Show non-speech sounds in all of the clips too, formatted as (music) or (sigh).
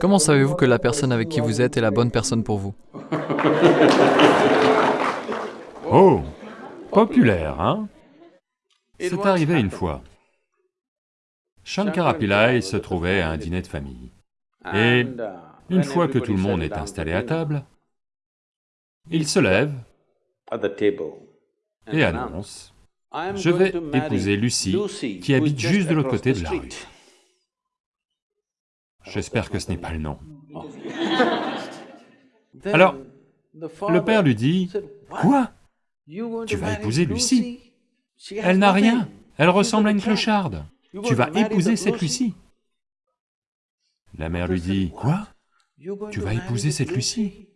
Comment savez-vous que la personne avec qui vous êtes est la bonne personne pour vous? (laughs) Oh Populaire, hein? C'est arrivé une fois. Shankara Pillai se trouvait à un dîner de famille. Et une fois que tout le monde est installé à table, il se lève et annonce « Je vais épouser Lucie, qui habite juste de l'autre côté de la rue. » J'espère que ce n'est pas le nom. Alors, le père lui dit, « Quoi? Tu vas épouser Lucie Elle n'a rien, elle ressemble à une clocharde. Tu vas épouser cette Lucie. » La mère lui dit, « Quoi? Tu vas épouser cette Lucie ?»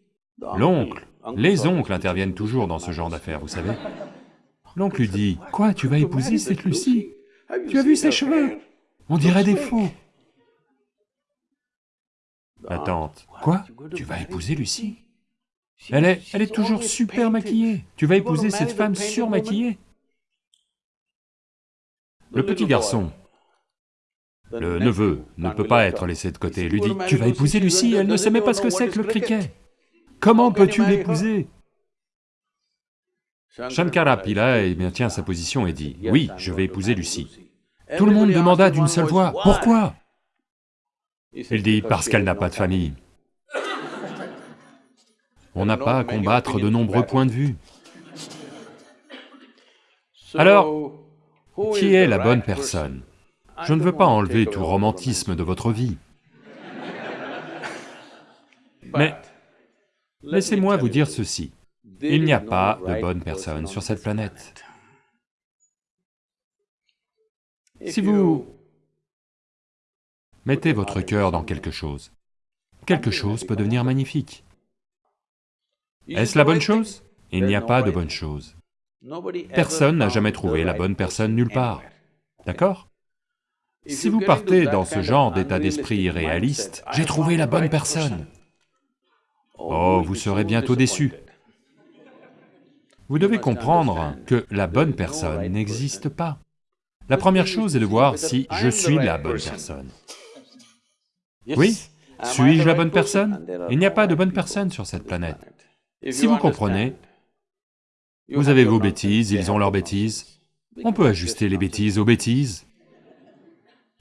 L'oncle, les oncles interviennent toujours dans ce genre d'affaires, vous savez. L'oncle lui dit, « Quoi, tu vas épouser cette Lucie Tu as vu ses cheveux? On dirait des faux. » La tante, « Quoi Tu vas épouser Lucie elle est, elle est toujours super maquillée. Tu vas épouser cette femme surmaquillée. Le petit garçon, le neveu, ne peut pas être laissé de côté, lui dit, « Tu vas épouser Lucie, elle ne sait même pas ce que c'est que le cricket. Comment peux-tu l'épouser » Shankara Pillai eh bien, tient sa position et dit, « Oui, je vais épouser Lucie. » Tout le monde demanda d'une seule voix, « Pourquoi » Il dit, « Parce qu'elle n'a pas de famille. (laughs) » On n'a pas à combattre de nombreux points de vue. Alors, qui est la bonne personne? Je ne veux pas enlever tout romantisme de votre vie. (laughs) Mais laissez-moi vous dire ceci, il n'y a pas de bonne personne sur cette planète. Si vous mettez votre cœur dans quelque chose, quelque chose peut devenir magnifique. Est-ce la bonne chose? Il n'y a pas de bonne chose. Personne n'a jamais trouvé la bonne personne nulle part. D'accord? Si vous partez dans ce genre d'état d'esprit irréaliste, « j'ai trouvé la bonne personne », oh, vous serez bientôt déçu. Vous devez comprendre que la bonne personne n'existe pas. La première chose est de voir si je suis la bonne personne. Oui. Suis-je la bonne personne? Il n'y a pas de bonne personne sur cette planète. Si vous comprenez, vous avez vos bêtises, ils ont leurs bêtises, on peut ajuster les bêtises aux bêtises,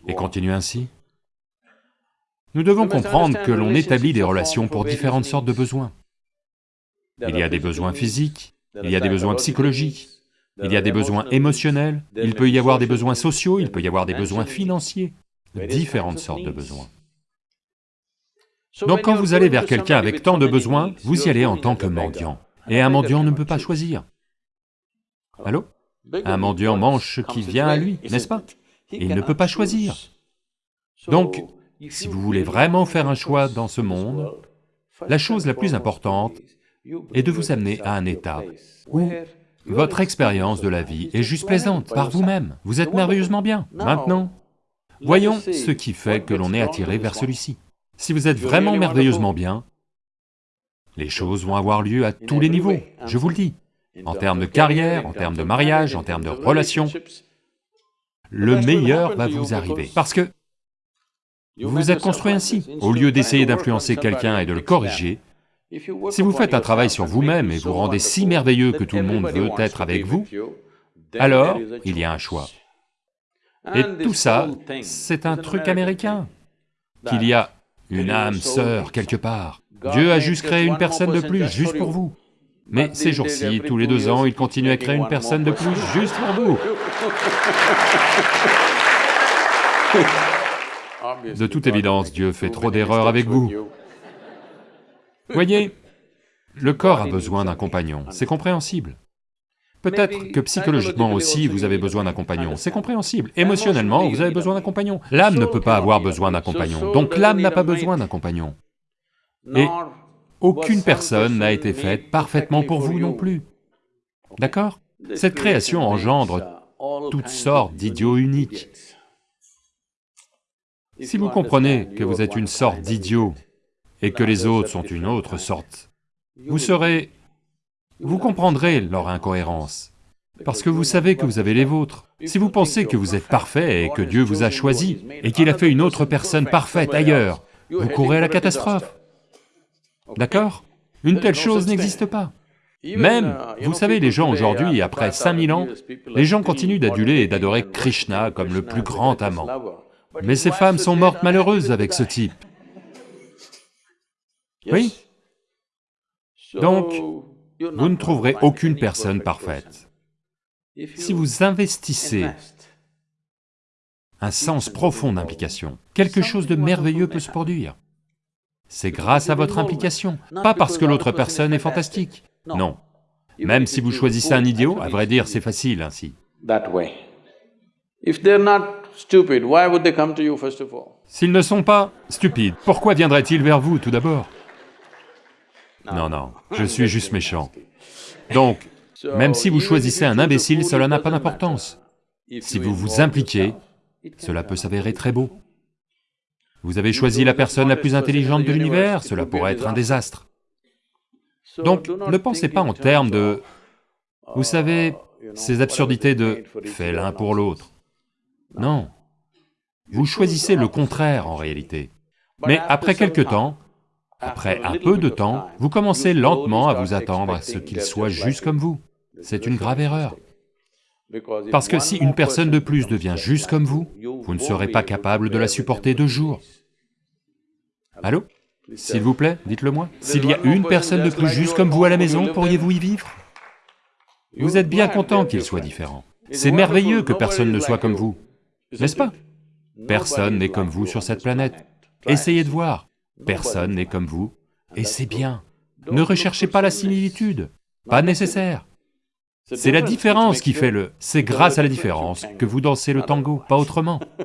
et continuer ainsi. Nous devons comprendre que l'on établit des relations pour différentes sortes de besoins. Il y a des besoins physiques, il y a des besoins psychologiques, il y a des besoins émotionnels, il peut y avoir des besoins sociaux, il peut y avoir des besoins financiers, différentes sortes de besoins. Donc quand vous allez vers quelqu'un avec tant de besoins, vous y allez en tant que mendiant. Et un mendiant ne peut pas choisir. Allô? Un mendiant mange ce qui vient à lui, n'est-ce pas? Il ne peut pas choisir. Donc, si vous voulez vraiment faire un choix dans ce monde, la chose la plus importante est de vous amener à un état où votre expérience de la vie est juste plaisante par vous-même, vous êtes merveilleusement bien. Maintenant, voyons ce qui fait que l'on est attiré vers celui-ci. Si vous êtes vraiment merveilleusement bien, les choses vont avoir lieu à tous les niveaux, je vous le dis. En termes de carrière, en termes de mariage, en termes de relations, le meilleur va vous arriver, parce que vous vous êtes construit ainsi. Au lieu d'essayer d'influencer quelqu'un et de le corriger, si vous faites un travail sur vous-même et vous rendez si merveilleux que tout le monde veut être avec vous, alors il y a un choix. Et tout ça, c'est un truc américain, qu'il y a une âme sœur quelque part. Dieu a juste créé une personne de plus, juste pour vous. Mais ces jours-ci, tous les deux ans, il continue à créer une personne de plus, juste pour vous. De toute évidence, Dieu fait trop d'erreurs avec vous. Voyez, le corps a besoin d'un compagnon, c'est compréhensible. Peut-être que psychologiquement aussi, vous avez besoin d'un compagnon, c'est compréhensible. Émotionnellement, vous avez besoin d'un compagnon. L'âme ne peut pas avoir besoin d'un compagnon, donc l'âme n'a pas besoin d'un compagnon. Et aucune personne n'a été faite parfaitement pour vous non plus. D'accord? Cette création engendre toutes sortes d'idiots uniques. Si vous comprenez que vous êtes une sorte d'idiot et que les autres sont une autre sorte, vous serez vous comprendrez leur incohérence, parce que vous savez que vous avez les vôtres. Si vous pensez que vous êtes parfait et que Dieu vous a choisi, et qu'il a fait une autre personne parfaite ailleurs, vous courez à la catastrophe. D'accord? Une telle chose n'existe pas. Même, vous savez, les gens aujourd'hui, après 5000 ans, les gens continuent d'aduler et d'adorer Krishna comme le plus grand amant. Mais ces femmes sont mortes malheureuses avec ce type. Oui? Donc, vous ne trouverez aucune personne parfaite. Si vous investissez un sens profond d'implication, quelque chose de merveilleux peut se produire. C'est grâce à votre implication, pas parce que l'autre personne est fantastique, non. Même si vous choisissez un idiot, à vrai dire, c'est facile ainsi. S'ils ne sont pas stupides, pourquoi viendraient-ils vers vous tout d'abord? Non, non, je suis juste méchant. Donc, même si vous choisissez un imbécile, cela n'a pas d'importance. Si vous vous impliquez, cela peut s'avérer très beau. Vous avez choisi la personne la plus intelligente de l'univers, cela pourrait être un désastre. Donc, ne pensez pas en termes de... Vous savez, ces absurdités de « fais l'un pour l'autre ». Non. Vous choisissez le contraire en réalité. Mais après quelque temps, après un peu de temps, vous commencez lentement à vous attendre à ce qu'il soit juste comme vous. C'est une grave erreur. Parce que si une personne de plus devient juste comme vous, vous ne serez pas capable de la supporter deux jours. Allô S'il vous plaît, dites-le moi. S'il y a une personne de plus juste comme vous à la maison, pourriez-vous y vivre Vous êtes bien content qu'il soit différent. C'est merveilleux que personne ne soit comme vous, n'est-ce pas Personne n'est comme vous sur cette planète. Essayez de voir. Personne n'est comme vous, et c'est bien. Ne recherchez pas la similitude, pas nécessaire. C'est la différence qui fait le... C'est grâce à la différence que vous dansez le tango, pas autrement. (laughs)